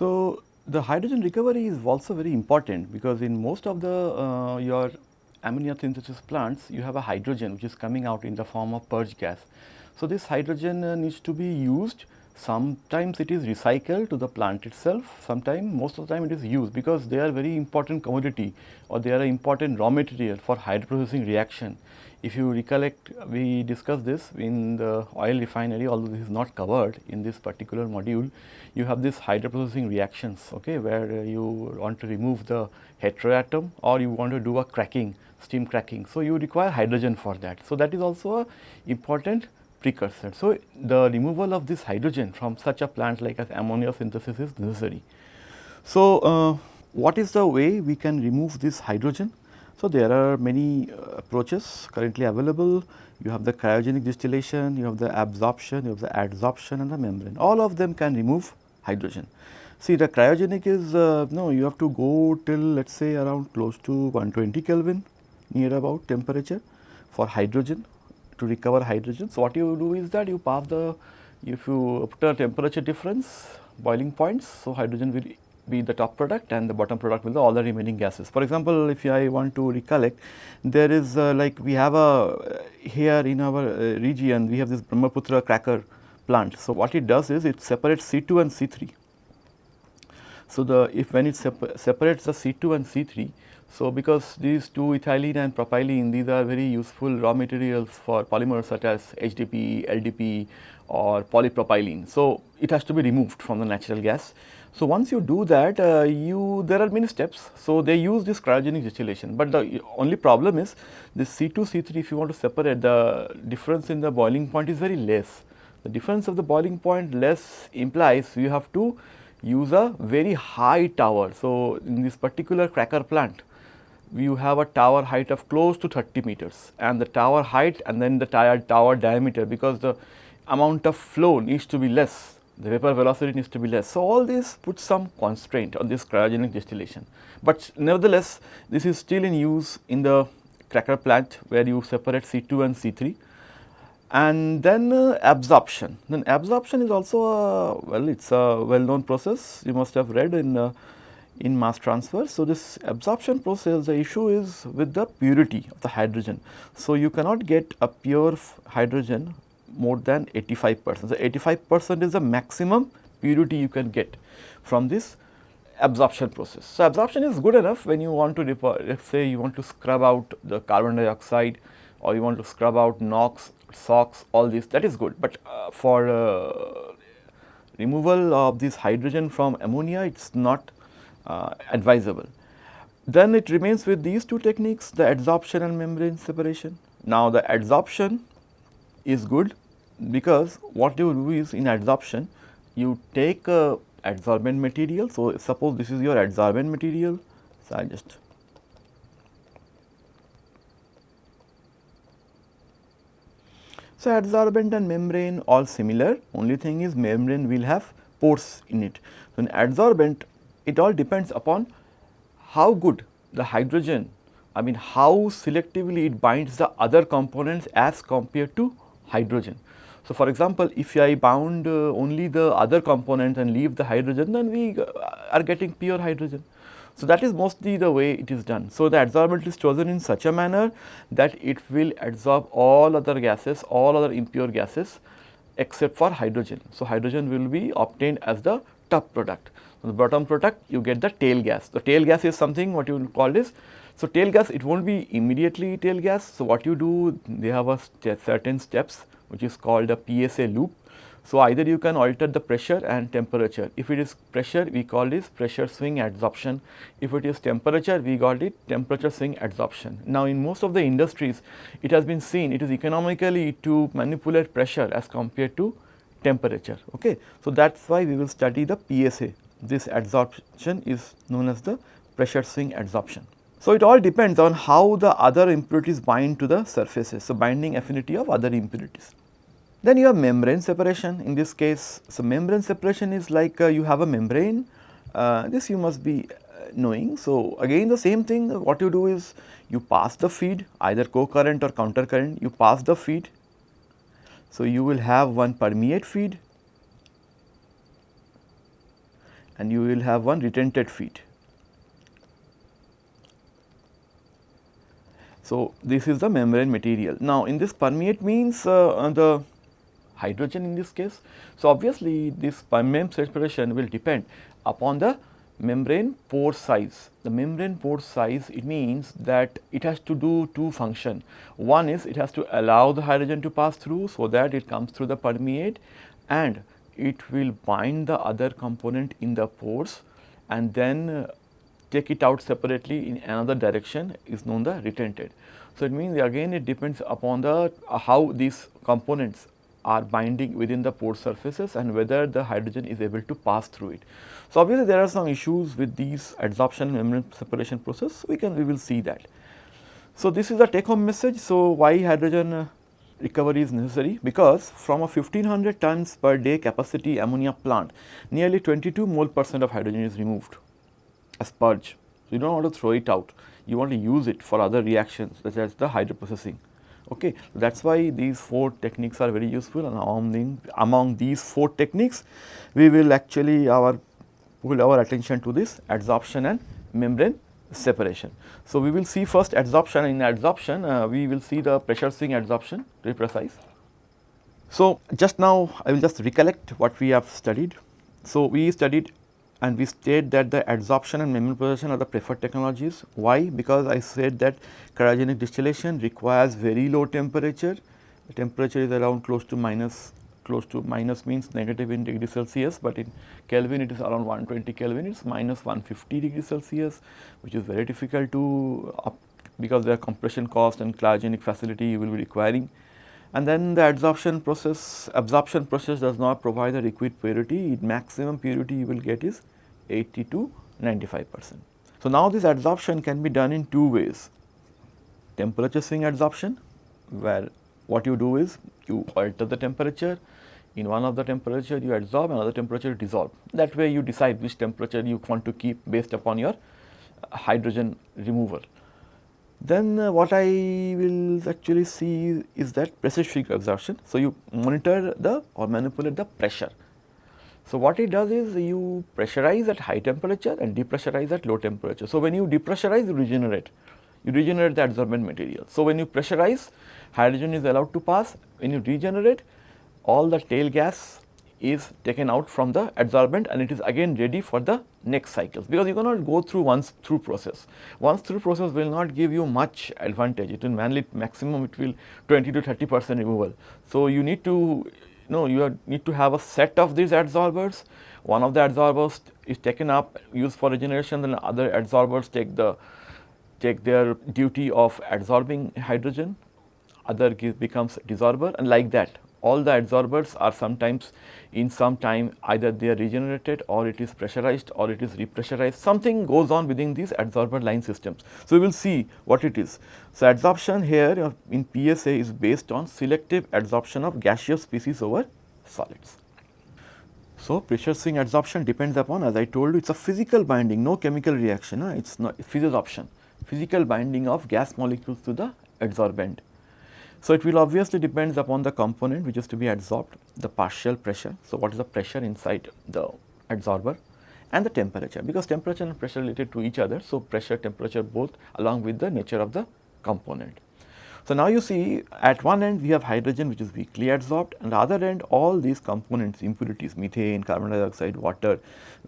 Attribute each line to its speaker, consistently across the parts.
Speaker 1: So, the hydrogen recovery is also very important because in most of the uh, your ammonia synthesis plants you have a hydrogen which is coming out in the form of purge gas. So, this hydrogen uh, needs to be used sometimes it is recycled to the plant itself, sometimes most of the time it is used because they are very important commodity or they are an important raw material for hydroprocessing reaction. If you recollect we discussed this in the oil refinery although this is not covered in this particular module, you have this hydroprocessing reactions okay, where you want to remove the heteroatom or you want to do a cracking steam cracking. So, you require hydrogen for that. So, that is also a important precursor. So, the removal of this hydrogen from such a plant like as ammonia synthesis is necessary. So, uh, what is the way we can remove this hydrogen? So, there are many uh, approaches currently available. You have the cryogenic distillation, you have the absorption, you have the adsorption and the membrane. All of them can remove hydrogen. See the cryogenic is uh, no you have to go till let us say around close to 120 Kelvin near about temperature for hydrogen to recover hydrogen. So, what you do is that you pass the if you put a temperature difference boiling points. So, hydrogen will be the top product and the bottom product will be all the remaining gases. For example, if I want to recollect there is uh, like we have a uh, here in our uh, region we have this Brahmaputra cracker plant. So, what it does is it separates C2 and C3. So, the if when it separates the C2 and C3 so, because these two ethylene and propylene these are very useful raw materials for polymers such as HDPE, LDPE or polypropylene. So, it has to be removed from the natural gas. So, once you do that uh, you there are many steps. So, they use this cryogenic distillation, but the only problem is this C2, C3 if you want to separate the difference in the boiling point is very less. The difference of the boiling point less implies you have to use a very high tower. So, in this particular cracker plant you have a tower height of close to 30 meters. And the tower height and then the tower diameter because the amount of flow needs to be less, the vapor velocity needs to be less. So, all this puts some constraint on this cryogenic distillation, but nevertheless this is still in use in the cracker plant where you separate C2 and C3 and then uh, absorption. Then absorption is also a well it is a well known process. You must have read in uh, in mass transfer. So, this absorption process the issue is with the purity of the hydrogen. So, you cannot get a pure hydrogen more than 85 percent. So, 85 percent is the maximum purity you can get from this absorption process. So, absorption is good enough when you want to let us say you want to scrub out the carbon dioxide or you want to scrub out NOx, SOx all this that is good, but uh, for uh, removal of this hydrogen from ammonia it is not Uh, advisable. Then it remains with these two techniques the adsorption and membrane separation. Now the adsorption is good because what you do is in adsorption you take a adsorbent material. So, suppose this is your adsorbent material. So, I just So, adsorbent and membrane all similar only thing is membrane will have pores in it. So, in adsorbent it all depends upon how good the hydrogen, I mean how selectively it binds the other components as compared to hydrogen. So, for example, if I bound uh, only the other components and leave the hydrogen then we uh, are getting pure hydrogen. So, that is mostly the way it is done. So, the adsorbent is chosen in such a manner that it will absorb all other gases, all other impure gases except for hydrogen. So, hydrogen will be obtained as the top product the bottom product you get the tail gas. The tail gas is something what you call this. So, tail gas it will not be immediately tail gas. So, what you do they have a st certain steps which is called a PSA loop. So, either you can alter the pressure and temperature. If it is pressure we call this pressure swing adsorption. If it is temperature we call it temperature swing adsorption. Now, in most of the industries it has been seen it is economically to manipulate pressure as compared to temperature. Okay. So, that is why we will study the PSA this adsorption is known as the pressure swing adsorption. So, it all depends on how the other impurities bind to the surfaces. So, binding affinity of other impurities. Then you have membrane separation in this case. So, membrane separation is like uh, you have a membrane uh, this you must be uh, knowing. So, again the same thing what you do is you pass the feed either co-current or counter current you pass the feed. So, you will have one permeate feed and you will have one retentate feed. So, this is the membrane material. Now, in this permeate means uh, the hydrogen in this case. So, obviously, this membrane separation will depend upon the membrane pore size. The membrane pore size it means that it has to do two function. One is it has to allow the hydrogen to pass through so that it comes through the permeate and it will bind the other component in the pores and then uh, take it out separately in another direction is known the retentate. So, it means again it depends upon the uh, how these components are binding within the pore surfaces and whether the hydrogen is able to pass through it. So, obviously there are some issues with these adsorption membrane separation process we can we will see that. So, this is the take home message. So, why hydrogen uh, recovery is necessary because from a 1500 tons per day capacity ammonia plant nearly 22 mole percent of hydrogen is removed as purge. So, you do not want to throw it out you want to use it for other reactions such as the hydroprocessing. Okay. That is why these 4 techniques are very useful and among, among these 4 techniques we will actually our pull our attention to this adsorption and membrane separation. So, we will see first adsorption in adsorption uh, we will see the pressure swing adsorption to be precise. So, just now I will just recollect what we have studied. So, we studied and we state that the adsorption and membrane separation are the preferred technologies. Why? Because I said that cryogenic distillation requires very low temperature. The temperature is around close to minus close to minus means negative in degree Celsius, but in Kelvin it is around 120 Kelvin, it is minus 150 degree Celsius, which is very difficult to up because there are compression cost and cryogenic facility you will be requiring. And then the adsorption process, absorption process does not provide the requisite purity, maximum purity you will get is 80 to 95 percent. So, now this adsorption can be done in two ways, temperature swing adsorption where what you do is you alter the temperature, in one of the temperature you adsorb, another temperature dissolve. That way you decide which temperature you want to keep based upon your hydrogen removal. Then uh, what I will actually see is that pressure swing adsorption. So, you monitor the or manipulate the pressure so, what it does is you pressurize at high temperature and depressurize at low temperature. So, when you depressurize you regenerate, you regenerate the adsorbent material. So, when you pressurize hydrogen is allowed to pass, when you regenerate all the tail gas is taken out from the adsorbent and it is again ready for the next cycles because you cannot go through once through process. Once through process will not give you much advantage, it will mainly maximum it will 20 to 30 percent removal. So, you need to no, you need to have a set of these adsorbers. One of the adsorbers is taken up, used for regeneration, and other adsorbers take the take their duty of adsorbing hydrogen, other becomes desorber and like that all the adsorbers are sometimes in some time either they are regenerated or it is pressurized or it is repressurized something goes on within these adsorber line systems. So, we will see what it is. So, adsorption here in PSA is based on selective adsorption of gaseous species over solids. So, pressure swing adsorption depends upon as I told you it is a physical binding no chemical reaction it is not physisorption physical binding of gas molecules to the adsorbent. So, it will obviously depends upon the component which is to be adsorbed, the partial pressure. So, what is the pressure inside the adsorber and the temperature because temperature and pressure related to each other. So, pressure temperature both along with the nature of the component. So, now you see at one end we have hydrogen which is weakly adsorbed and the other end all these components impurities methane, carbon dioxide, water,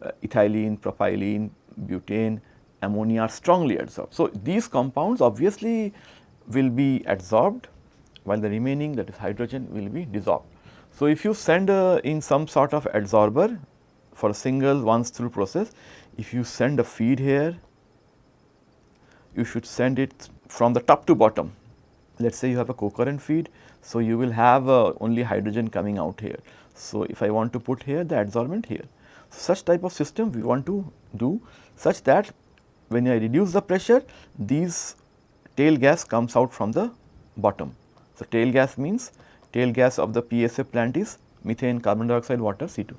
Speaker 1: uh, ethylene, propylene, butane, ammonia are strongly adsorbed. So, these compounds obviously will be adsorbed while the remaining that is hydrogen will be dissolved. So, if you send uh, in some sort of adsorber for a single once through process, if you send a feed here, you should send it from the top to bottom. Let us say you have a co-current feed, so you will have uh, only hydrogen coming out here. So, if I want to put here the adsorbent here. Such type of system we want to do such that when I reduce the pressure, these tail gas comes out from the bottom. So, tail gas means tail gas of the PSA plant is methane, carbon dioxide, water C2.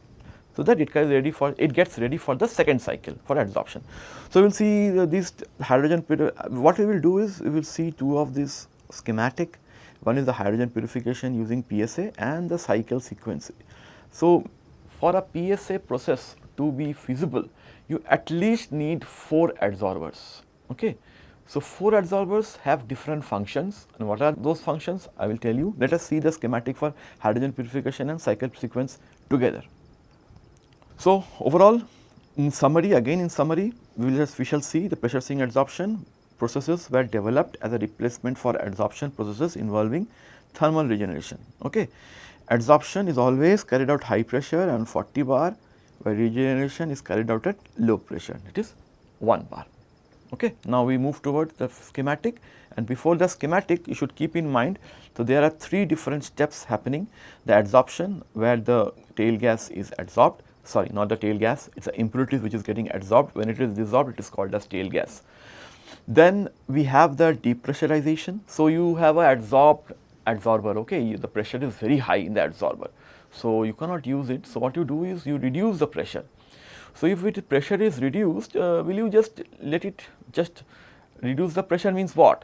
Speaker 1: So, that it gets ready for it gets ready for the second cycle for adsorption. So, we will see uh, these hydrogen what we will do is we will see two of these schematic one is the hydrogen purification using PSA and the cycle sequence. So, for a PSA process to be feasible, you at least need 4 adsorbers. Okay. So, 4 adsorbers have different functions and what are those functions I will tell you. Let us see the schematic for hydrogen purification and cycle sequence together. So, overall in summary again in summary we will just we shall see the pressure swing adsorption processes were developed as a replacement for adsorption processes involving thermal regeneration. Okay. Adsorption is always carried out high pressure and 40 bar where regeneration is carried out at low pressure it is 1 bar. Okay. Now, we move towards the schematic and before the schematic you should keep in mind. So, there are 3 different steps happening the adsorption where the tail gas is adsorbed sorry not the tail gas it is the impurities which is getting adsorbed when it is dissolved it is called as tail gas. Then we have the depressurization. So, you have a adsorbed adsorber okay the pressure is very high in the adsorber. So, you cannot use it. So, what you do is you reduce the pressure. So, if it pressure is reduced uh, will you just let it just reduce the pressure means what?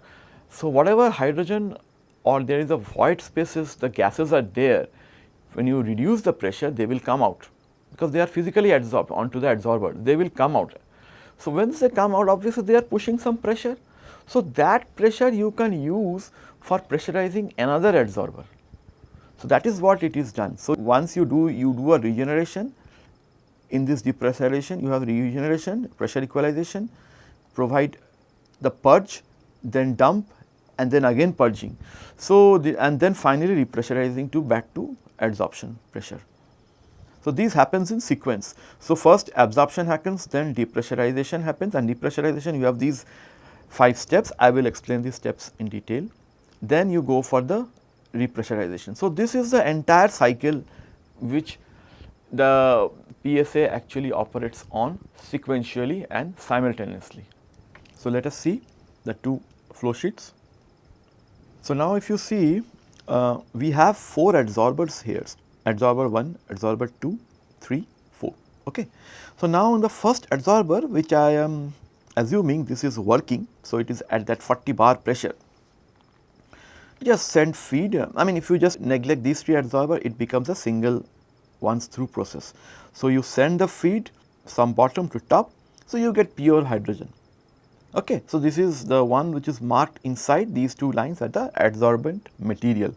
Speaker 1: So, whatever hydrogen or there is a void spaces the gases are there when you reduce the pressure they will come out because they are physically adsorbed onto the adsorber they will come out. So, once they come out obviously they are pushing some pressure. So, that pressure you can use for pressurizing another adsorber. So, that is what it is done. So, once you do you do a regeneration in this depressurization you have regeneration pressure equalization provide the purge then dump and then again purging. So, the, and then finally repressurizing to back to adsorption pressure. So, these happens in sequence. So, first absorption happens then depressurization happens and depressurization you have these 5 steps I will explain these steps in detail. Then you go for the repressurization. So, this is the entire cycle which the PSA actually operates on sequentially and simultaneously. So, let us see the two flow sheets. So, now if you see uh, we have 4 adsorbers here adsorber 1, adsorber 2, 3, 4. Okay. So, now in the first adsorber which I am assuming this is working. So, it is at that 40 bar pressure just send feed I mean if you just neglect these three adsorber it becomes a single once through process. So, you send the feed from bottom to top so you get pure hydrogen. Okay. So, this is the one which is marked inside these two lines at the adsorbent material.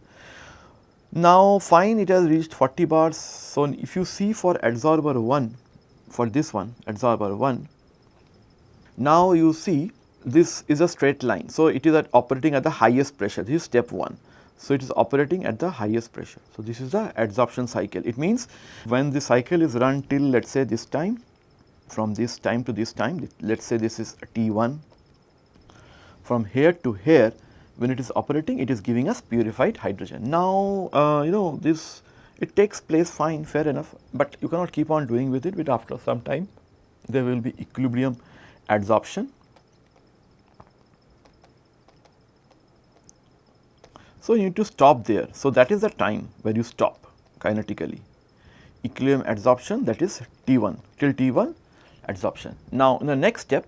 Speaker 1: Now fine it has reached 40 bars. So, if you see for adsorber 1 for this one adsorber 1 now you see this is a straight line. So, it is at operating at the highest pressure this is step 1. So, it is operating at the highest pressure. So, this is the adsorption cycle it means when the cycle is run till let us say this time from this time to this time let us say this is T1 from here to here when it is operating it is giving us purified hydrogen. Now, uh, you know this it takes place fine fair enough, but you cannot keep on doing with it but after some time there will be equilibrium adsorption. So, you need to stop there. So, that is the time where you stop kinetically equilibrium adsorption that is T1 till T1 adsorption. Now, in the next step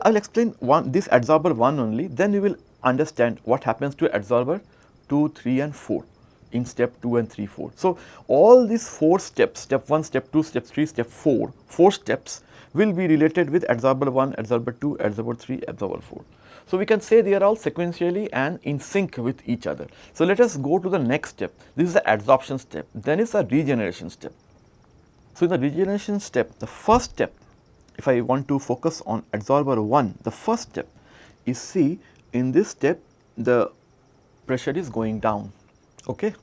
Speaker 1: I will explain one this adsorber 1 only then you will understand what happens to adsorber 2, 3 and 4 in step 2 and 3, 4. So, all these 4 steps, step 1, step 2, step 3, step 4, 4 steps will be related with adsorber 1, adsorber 2, adsorber 3, adsorber 4. So, we can say they are all sequentially and in sync with each other. So, let us go to the next step. This is the adsorption step, then is the regeneration step. So, in the regeneration step, the first step, if I want to focus on adsorber 1, the first step is see in this step the pressure is going down, okay.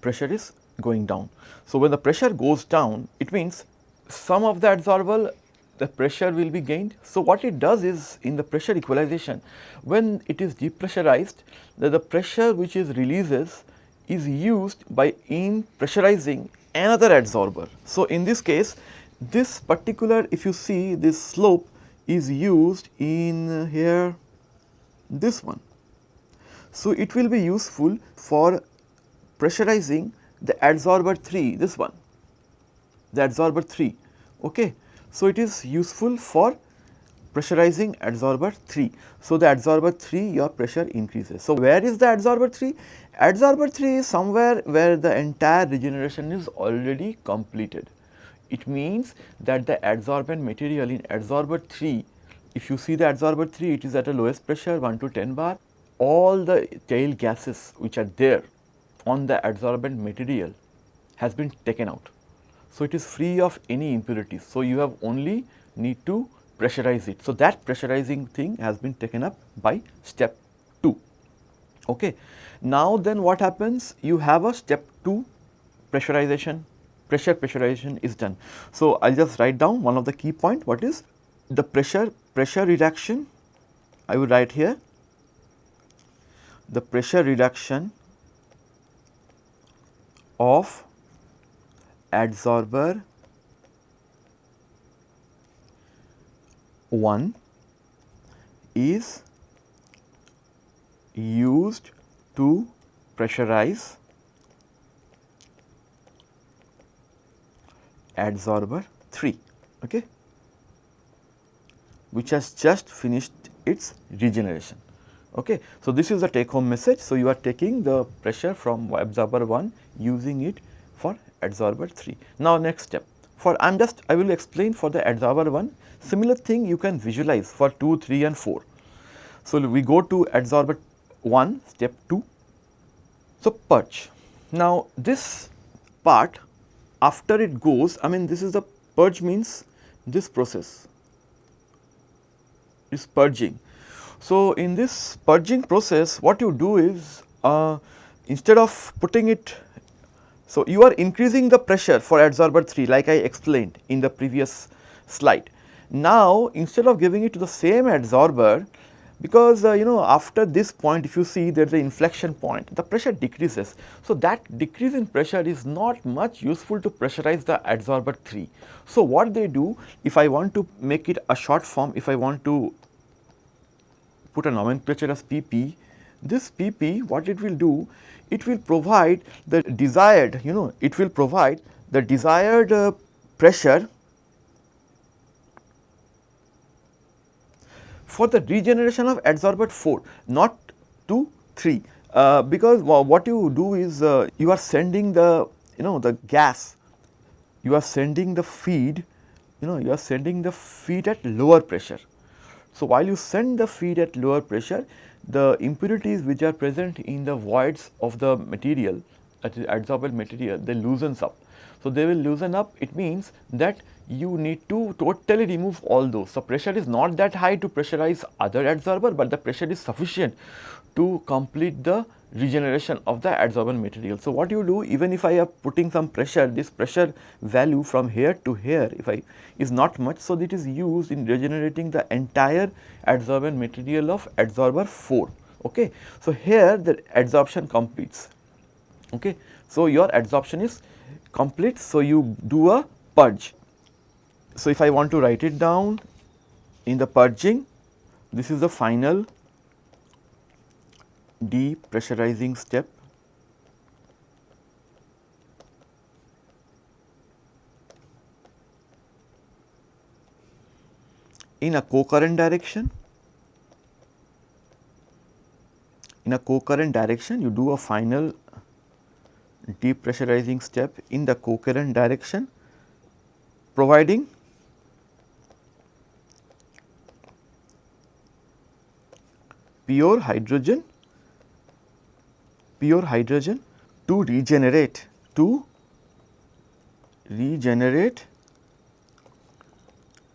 Speaker 1: pressure is going down. So, when the pressure goes down it means some of the adsorber the pressure will be gained. So, what it does is in the pressure equalization when it is depressurized the, the pressure which is releases is used by in pressurizing another adsorber. So, in this case this particular if you see this slope is used in here this one. So, it will be useful for pressurizing the adsorber 3 this one the adsorber 3 okay. So, it is useful for pressurizing adsorber 3. So, the adsorber 3 your pressure increases. So, where is the adsorber 3? Adsorber 3 is somewhere where the entire regeneration is already completed. it means that the adsorbent material in adsorber 3, if you see the adsorber 3 it is at a lowest pressure 1 to 10 bar, all the tail gases which are there on the adsorbent material has been taken out. So, it is free of any impurities. So, you have only need to pressurize it. So, that pressurizing thing has been taken up by step 2. Okay. Now, then what happens? You have a step 2 pressurization, pressure pressurization is done. So, I will just write down one of the key point what is the pressure, pressure reduction I will write here the pressure reduction of adsorber? 1 is used to pressurize adsorber 3 okay? Which has just finished its regeneration okay? So this is the take home message. So you are taking the pressure from adsorber 1 using it for adsorber 3 now next step for i am just i will explain for the adsorber 1 Similar thing you can visualize for 2, 3 and 4. So, we go to adsorber 1 step 2. So, purge. Now, this part after it goes I mean this is the purge means this process is purging. So, in this purging process what you do is uh, instead of putting it so you are increasing the pressure for adsorber 3 like I explained in the previous slide. Now, instead of giving it to the same adsorber, because uh, you know after this point if you see there is an inflection point the pressure decreases. So, that decrease in pressure is not much useful to pressurize the adsorber 3. So, what they do if I want to make it a short form if I want to put a nomenclature as PP, this PP what it will do it will provide the desired you know it will provide the desired uh, pressure for the regeneration of adsorbate 4 not 2 3 uh, because what you do is uh, you are sending the you know the gas you are sending the feed you know you are sending the feed at lower pressure. So, while you send the feed at lower pressure the impurities which are present in the voids of the material that is adsorbate material they loosens up. So, they will loosen up it means that you need to totally remove all those. So, pressure is not that high to pressurize other adsorber, but the pressure is sufficient to complete the regeneration of the adsorbent material. So, what you do even if I am putting some pressure this pressure value from here to here if I is not much. So, it is used in regenerating the entire adsorbent material of adsorber 4. Okay. So, here the adsorption completes. Okay. So, your adsorption is complete. So, you do a purge so, if I want to write it down in the purging, this is the final depressurizing step. In a co-current direction, in a co-current direction you do a final depressurizing step in the co-current direction providing pure hydrogen pure hydrogen to regenerate to regenerate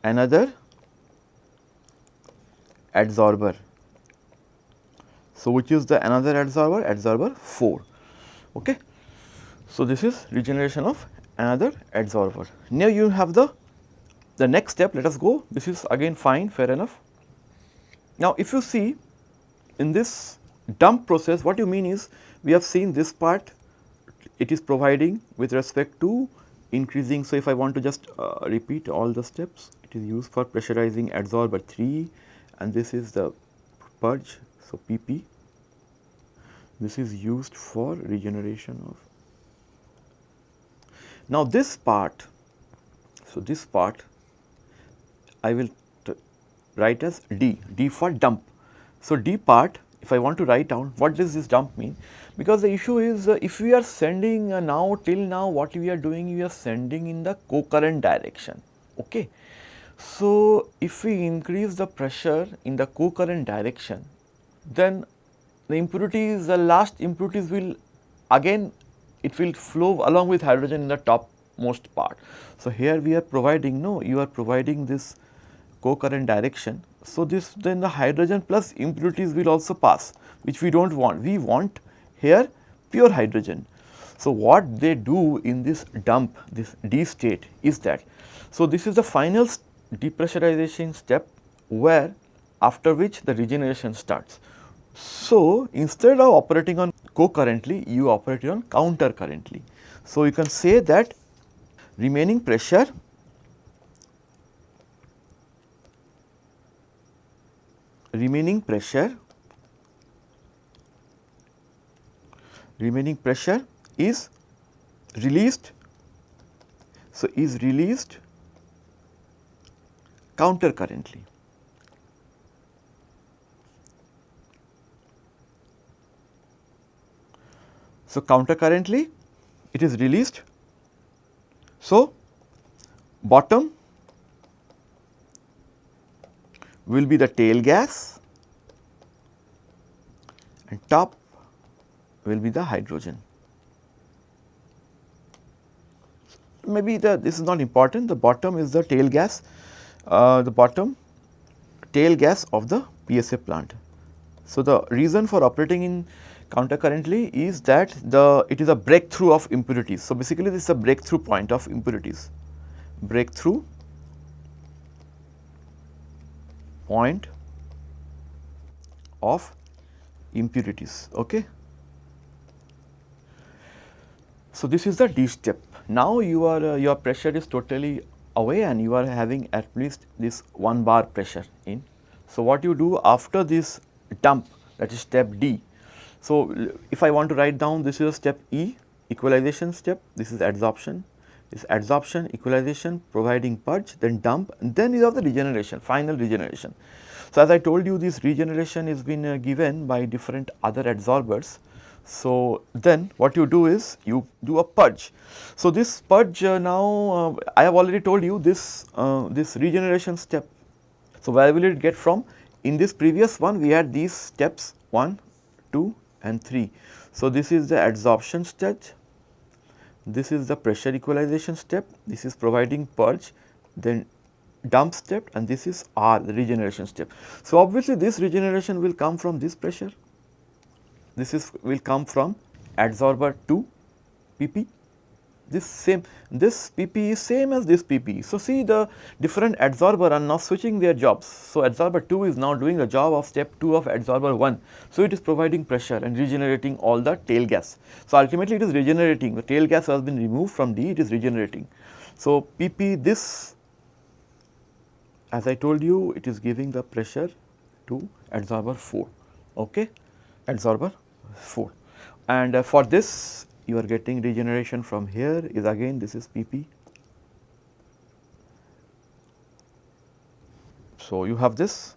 Speaker 1: another adsorber. So, which is the another adsorber? Adsorber 4. Okay. So, this is regeneration of another adsorber. Now, you have the the next step let us go this is again fine fair enough. Now, if you see in this dump process what you mean is we have seen this part it is providing with respect to increasing. So, if I want to just uh, repeat all the steps it is used for pressurizing adsorber 3 and this is the purge. So, PP this is used for regeneration of. Now, this part so this part I will write as D, D for dump so, D part if I want to write down what does this dump mean because the issue is uh, if we are sending uh, now till now what we are doing we are sending in the co-current direction okay. So, if we increase the pressure in the co-current direction then the impurities the last impurities will again it will flow along with hydrogen in the topmost part. So, here we are providing no you are providing this co-current direction. So, this then the hydrogen plus impurities will also pass which we do not want we want here pure hydrogen. So, what they do in this dump this D state is that so this is the final depressurization step where after which the regeneration starts. So, instead of operating on co-currently you operate on counter currently. So, you can say that remaining pressure remaining pressure remaining pressure is released so is released counter currently So, counter currently it is released. So, bottom will be the tail gas and top will be the hydrogen. Maybe the this is not important the bottom is the tail gas uh, the bottom tail gas of the PSA plant. So, the reason for operating in counter currently is that the it is a breakthrough of impurities. So, basically this is a breakthrough point of impurities, breakthrough point of impurities. Okay. So, this is the D step. Now, you are uh, your pressure is totally away and you are having at least this 1 bar pressure in. So, what you do after this dump that is step D so, if I want to write down this is a step E equalization step, this is adsorption, this adsorption, equalization, providing purge, then dump then you have the regeneration, final regeneration. So, as I told you this regeneration is been uh, given by different other adsorbers. So, then what you do is you do a purge. So, this purge uh, now uh, I have already told you this, uh, this regeneration step. So, where will it get from? In this previous one we had these steps 1, 2, and 3. So, this is the adsorption step, this is the pressure equalization step, this is providing purge, then dump step and this is R the regeneration step. So, obviously this regeneration will come from this pressure, this is will come from adsorber 2 PP this same this PP is same as this PP. So, see the different adsorber are now switching their jobs. So, adsorber 2 is now doing the job of step 2 of adsorber 1. So, it is providing pressure and regenerating all the tail gas. So, ultimately it is regenerating the tail gas has been removed from D it is regenerating. So, PP this as I told you it is giving the pressure to adsorber 4 okay adsorber 4 and uh, for this you are getting regeneration from here is again this is PP. So, you have this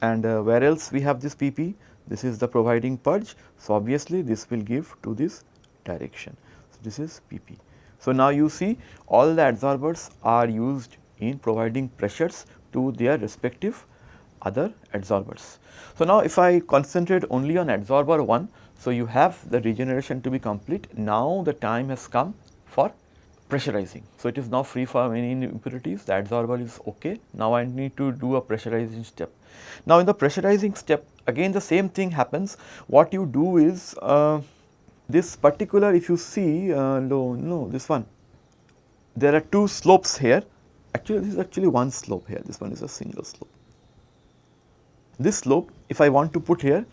Speaker 1: and uh, where else we have this PP this is the providing purge. So, obviously this will give to this direction. So, this is PP. So, now you see all the adsorbers are used in providing pressures to their respective other adsorbers. So, now if I concentrate only on adsorber 1, so, you have the regeneration to be complete. Now, the time has come for pressurizing. So, it is now free from any impurities, the adsorber is okay. Now, I need to do a pressurizing step. Now, in the pressurizing step again the same thing happens. What you do is uh, this particular if you see uh, no, no this one there are two slopes here actually this is actually one slope here this one is a single slope. This slope if I want to put here.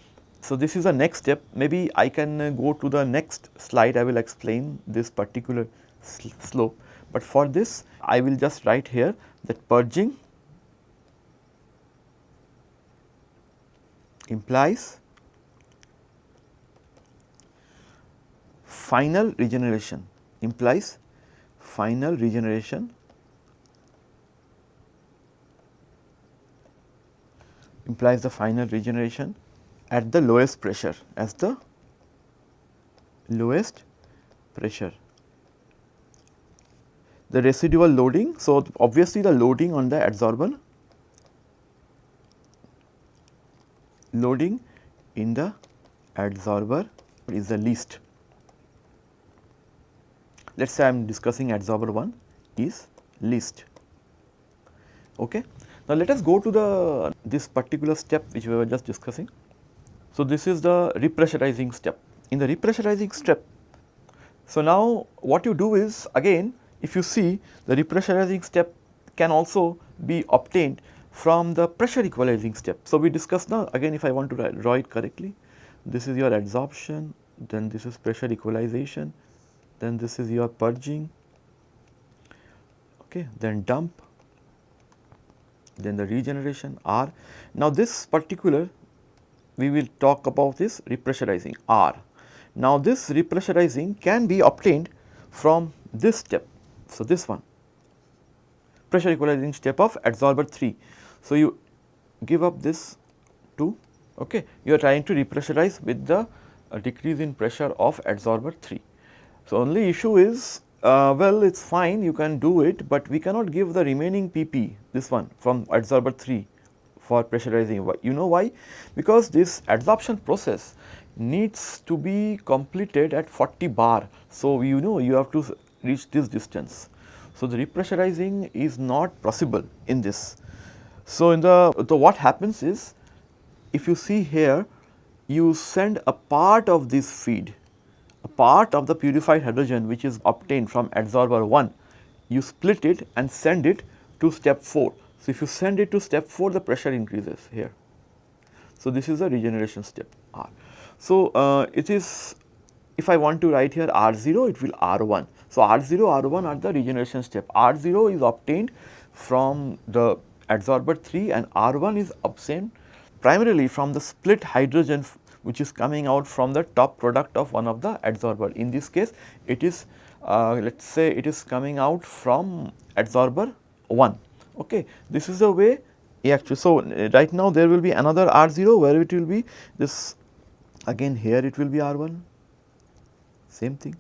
Speaker 1: So, this is the next step. Maybe I can uh, go to the next slide. I will explain this particular sl slope, but for this I will just write here that purging implies final regeneration. Implies final regeneration implies the final regeneration at the lowest pressure as the lowest pressure. The residual loading, so obviously the loading on the adsorber loading in the adsorber is the least. Let us say I am discussing adsorber 1 is least. Okay. Now, let us go to the this particular step which we were just discussing. So, this is the repressurizing step. In the repressurizing step, so now what you do is again if you see the repressurizing step can also be obtained from the pressure equalizing step. So, we discussed now again if I want to draw it correctly, this is your adsorption, then this is pressure equalization, then this is your purging, okay, then dump, then the regeneration R. Now, this particular we will talk about this repressurizing R. Now, this repressurizing can be obtained from this step. So, this one pressure equalizing step of adsorber 3. So, you give up this 2 okay you are trying to repressurize with the uh, decrease in pressure of adsorber 3. So, only issue is uh, well it is fine you can do it, but we cannot give the remaining PP this one from adsorber 3 for pressurizing. You know why? Because this adsorption process needs to be completed at 40 bar. So, you know you have to reach this distance. So, the repressurizing is not possible in this. So, in the, the what happens is if you see here you send a part of this feed, a part of the purified hydrogen which is obtained from adsorber 1, you split it and send it to step 4. So, if you send it to step 4 the pressure increases here. So, this is the regeneration step R. So, uh, it is if I want to write here R0 it will R1. So, R0 R1 are the regeneration step R0 is obtained from the adsorber 3 and R1 is obtained primarily from the split hydrogen which is coming out from the top product of one of the adsorber. In this case it is uh, let us say it is coming out from adsorber 1. Okay. This is the way actually. So, right now there will be another R0 where it will be this again here it will be R1 same thing.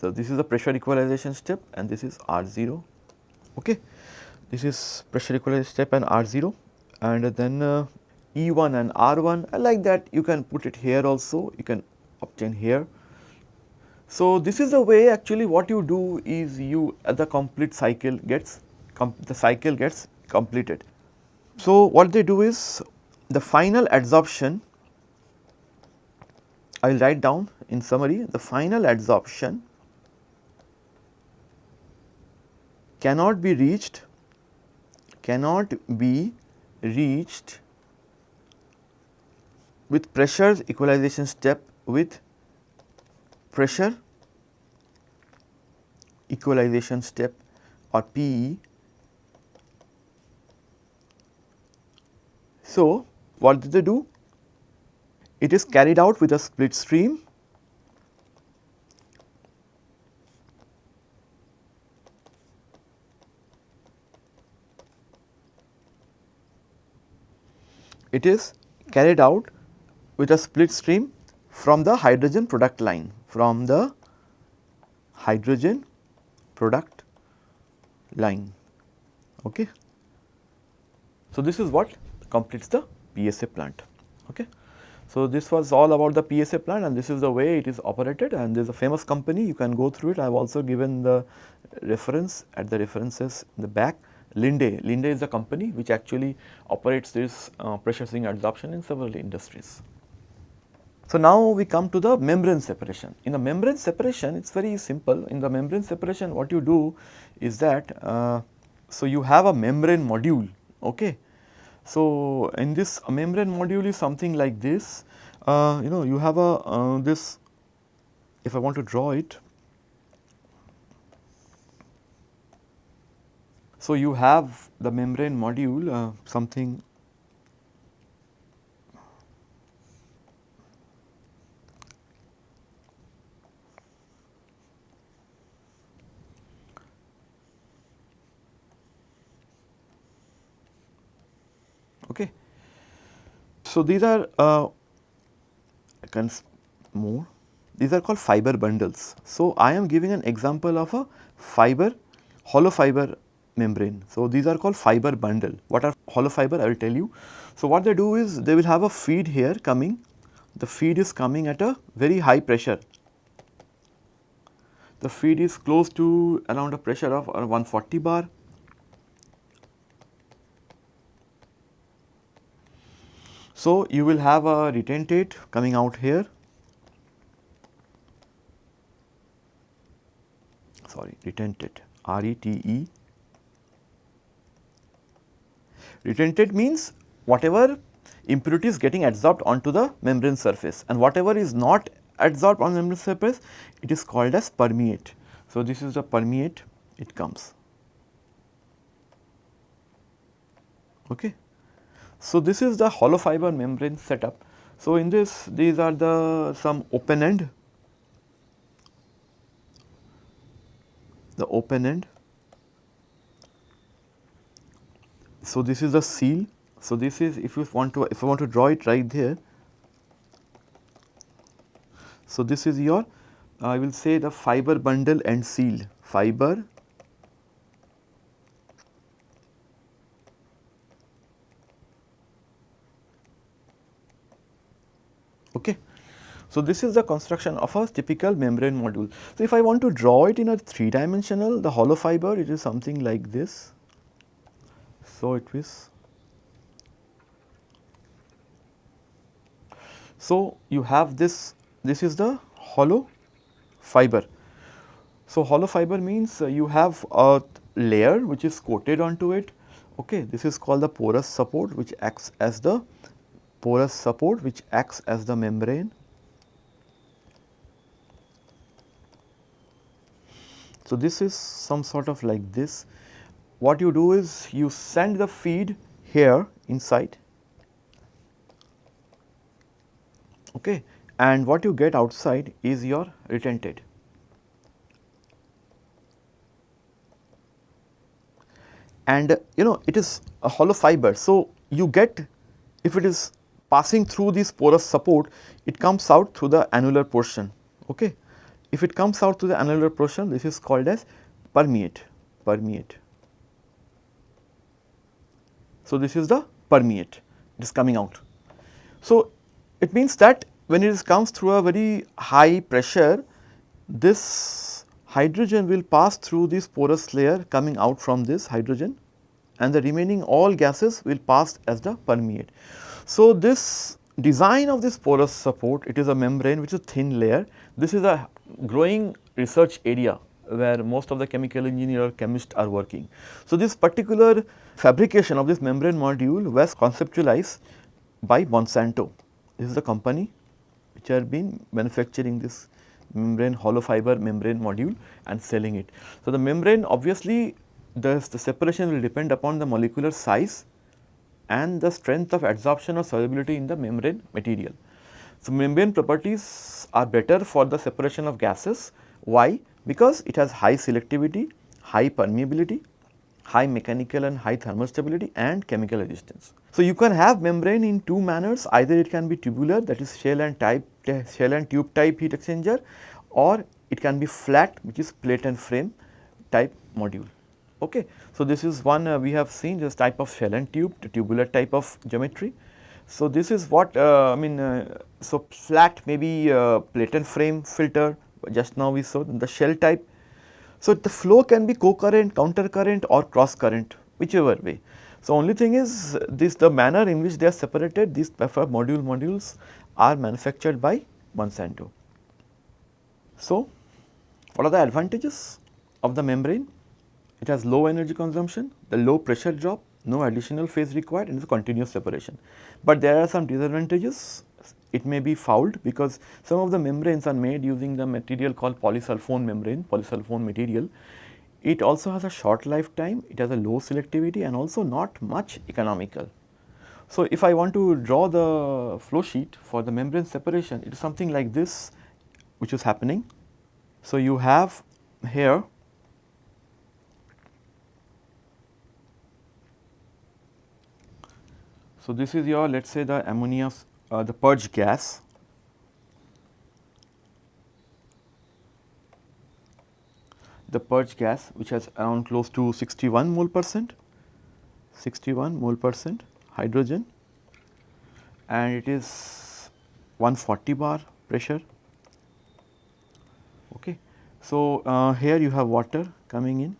Speaker 1: So, this is the pressure equalization step and this is R0. Okay this is pressure equalization step and R0 and then uh, E1 and R1 like that you can put it here also you can obtain here. So, this is the way actually what you do is you the complete cycle gets the cycle gets completed. So, what they do is the final adsorption I will write down in summary the final adsorption cannot be reached cannot be reached with pressure equalization step with pressure equalization step or PE. So, what did they do? It is carried out with a split stream it is carried out with a split stream from the hydrogen product line from the hydrogen product line. Okay. So, this is what completes the PSA plant. Okay. So, this was all about the PSA plant and this is the way it is operated and there is a famous company you can go through it. I have also given the reference at the references in the back. Linde, Linde is the company which actually operates this uh, pressure swing adsorption in several industries. So, now we come to the membrane separation. In the membrane separation it is very simple. In the membrane separation what you do is that, uh, so you have a membrane module. Okay. So, in this membrane module is something like this, uh, you know you have a uh, this if I want to draw it So, you have the membrane module uh, something okay. So, these are uh, more. These are called fiber bundles. So, I am giving an example of a fiber hollow fiber membrane. So, these are called fiber bundle. What are hollow fiber? I will tell you. So, what they do is they will have a feed here coming. The feed is coming at a very high pressure. The feed is close to around a pressure of 140 bar. So, you will have a retentate coming out here sorry retentate R E T E. Retentate means whatever impurity is getting adsorbed onto the membrane surface and whatever is not adsorbed on the membrane surface it is called as permeate. So, this is the permeate it comes. Okay. So, this is the hollow fiber membrane setup. So, in this these are the some open end the open end. So, this is the seal. So, this is if you want to if I want to draw it right there. So, this is your I will say the fiber bundle and seal fiber okay. So, this is the construction of a typical membrane module. So, if I want to draw it in a 3 dimensional the hollow fiber it is something like this. So, it is So, you have this this is the hollow fiber. So, hollow fiber means uh, you have a layer which is coated onto it okay this is called the porous support which acts as the porous support which acts as the membrane So, this is some sort of like this. What you do is you send the feed here inside okay, and what you get outside is your retentate. And you know it is a hollow fiber. So, you get if it is passing through this porous support it comes out through the annular portion okay if it comes out to the annular portion, this is called as permeate, permeate. So, this is the permeate, it is coming out. So, it means that when it comes through a very high pressure, this hydrogen will pass through this porous layer coming out from this hydrogen and the remaining all gases will pass as the permeate. So, this design of this porous support, it is a membrane which is a thin layer. This is a growing research area where most of the chemical engineer or chemists are working. So, this particular fabrication of this membrane module was conceptualized by Monsanto. This is the company which have been manufacturing this membrane hollow fiber membrane module and selling it. So, the membrane obviously the, the separation will depend upon the molecular size and the strength of adsorption or solubility in the membrane material. So, membrane properties are better for the separation of gases. Why? Because it has high selectivity, high permeability, high mechanical and high thermal stability and chemical resistance. So, you can have membrane in two manners either it can be tubular that is shell and type shell and tube type heat exchanger or it can be flat which is plate and frame type module. Okay. So, this is one uh, we have seen this type of shell and tube tubular type of geometry so, this is what uh, I mean uh, so flat maybe uh, plate and frame filter just now we saw the shell type. So, the flow can be co-current, counter current or cross current whichever way. So, only thing is this the manner in which they are separated these module modules are manufactured by Monsanto. So, what are the advantages of the membrane? It has low energy consumption, the low pressure drop, no additional phase required and it's a continuous separation. But there are some disadvantages, it may be fouled because some of the membranes are made using the material called polysulfone membrane, polysulfone material. It also has a short lifetime, it has a low selectivity and also not much economical. So, if I want to draw the flow sheet for the membrane separation, it is something like this which is happening. So, you have here So, this is your let us say the ammonia uh, the purge gas the purge gas which has around close to 61 mole percent 61 mole percent hydrogen and it is 140 bar pressure okay. So, uh, here you have water coming in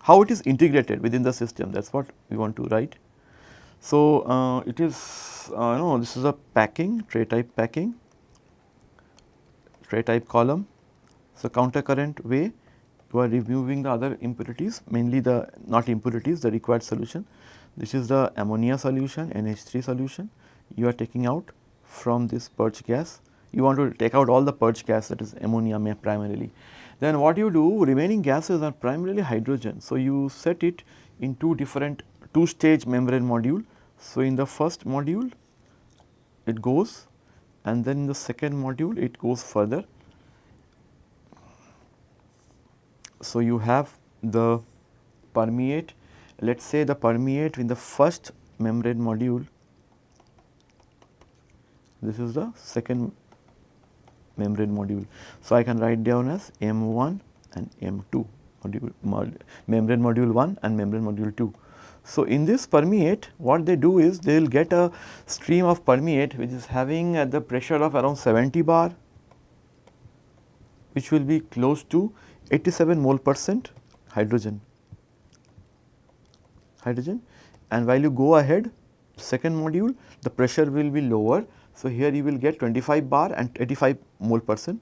Speaker 1: how it is integrated within the system that is what we want to write. So, uh, it is uh, no this is a packing tray type packing tray type column. So, counter current way you are removing the other impurities mainly the not impurities the required solution. This is the ammonia solution NH3 solution you are taking out from this purge gas. You want to take out all the purge gas that is ammonia primarily. Then what you do remaining gases are primarily hydrogen. So, you set it in two different two stage membrane module. So, in the first module it goes and then in the second module it goes further. So, you have the permeate let us say the permeate in the first membrane module this is the second membrane module. So, I can write down as M1 and M2 module, mod, membrane module 1 and membrane module 2. So, in this permeate what they do is they will get a stream of permeate which is having at the pressure of around 70 bar which will be close to 87 mole percent hydrogen. Hydrogen. And while you go ahead second module the pressure will be lower. So, here you will get 25 bar and 85 mole percent.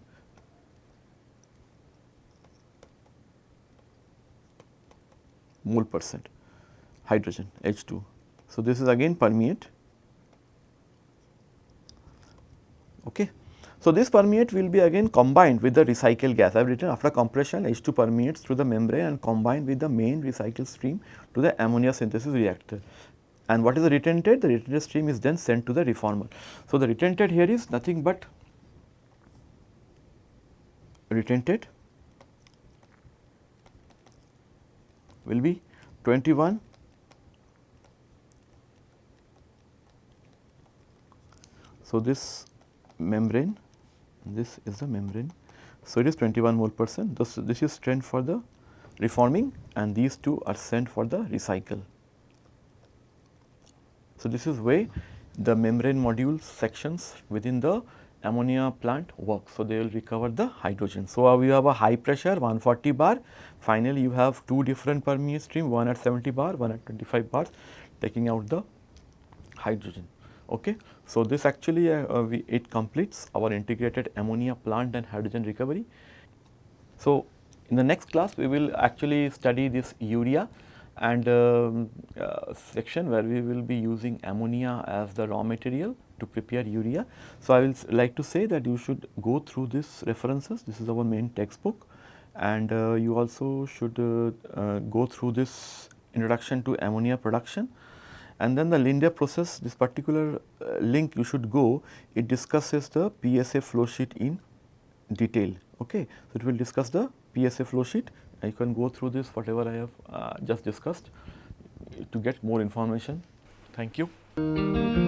Speaker 1: mole percent hydrogen H2. So, this is again permeate. Okay. So, this permeate will be again combined with the recycled gas. I have written after compression H2 permeates through the membrane and combined with the main recycled stream to the ammonia synthesis reactor and what is the retentate? The retentate stream is then sent to the reformer. So, the retentate here is nothing but retentate will be 21 So, this membrane this is the membrane. So, it is 21 mole percent this, this is sent for the reforming and these two are sent for the recycle. So, this is way the membrane module sections within the ammonia plant work. So, they will recover the hydrogen. So, uh, we have a high pressure 140 bar, finally, you have two different permeate stream one at 70 bar, one at 25 bars taking out the hydrogen. Okay. So, this actually uh, uh, we, it completes our integrated ammonia plant and hydrogen recovery. So, in the next class we will actually study this urea and um, uh, section where we will be using ammonia as the raw material to prepare urea. So, I will like to say that you should go through these references, this is our main textbook and uh, you also should uh, uh go through this introduction to ammonia production and then the Linde process this particular uh, link you should go it discusses the PSA flow sheet in detail okay. So, it will discuss the PSA flow sheet you can go through this whatever I have uh, just discussed to get more information. Thank you.